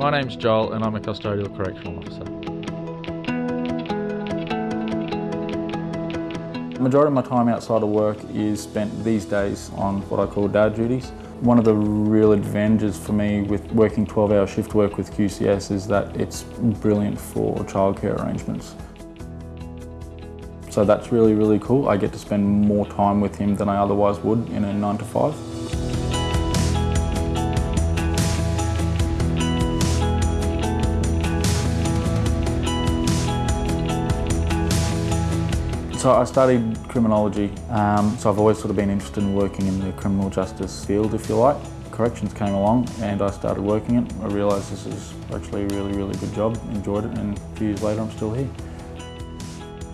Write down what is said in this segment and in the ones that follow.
My name's Joel and I'm a custodial correctional officer. The majority of my time outside of work is spent these days on what I call dad duties. One of the real advantages for me with working 12 hour shift work with QCS is that it's brilliant for childcare arrangements. So that's really, really cool. I get to spend more time with him than I otherwise would in a nine to five. So I studied criminology, um, so I've always sort of been interested in working in the criminal justice field, if you like. Corrections came along and I started working it. I realised this is actually a really, really good job, enjoyed it, and a few years later I'm still here.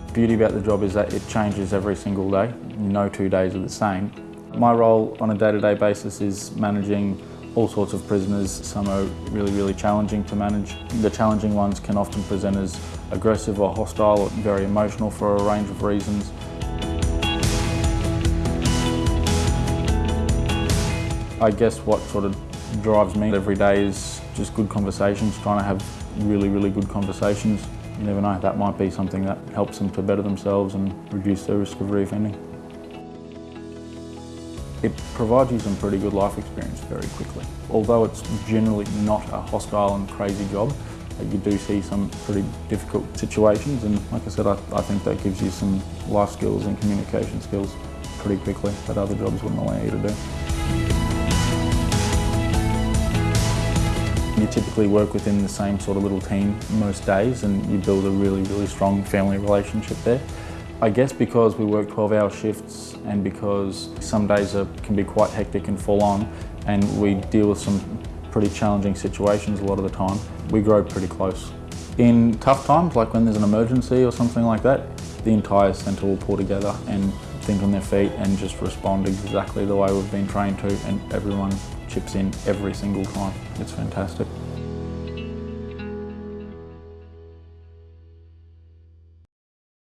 The beauty about the job is that it changes every single day. No two days are the same. My role on a day-to-day -day basis is managing all sorts of prisoners. Some are really, really challenging to manage. The challenging ones can often present as aggressive or hostile or very emotional for a range of reasons. I guess what sort of drives me every day is just good conversations, trying to have really, really good conversations. You never know, that might be something that helps them to better themselves and reduce their risk of reoffending. It provides you some pretty good life experience very quickly. Although it's generally not a hostile and crazy job, you do see some pretty difficult situations and like I said, I, I think that gives you some life skills and communication skills pretty quickly that other jobs wouldn't allow you to do. You typically work within the same sort of little team most days and you build a really, really strong family relationship there. I guess because we work 12 hour shifts and because some days are, can be quite hectic and full on and we deal with some pretty challenging situations a lot of the time, we grow pretty close. In tough times, like when there's an emergency or something like that, the entire centre will pull together and think on their feet and just respond exactly the way we've been trained to and everyone chips in every single time. It's fantastic.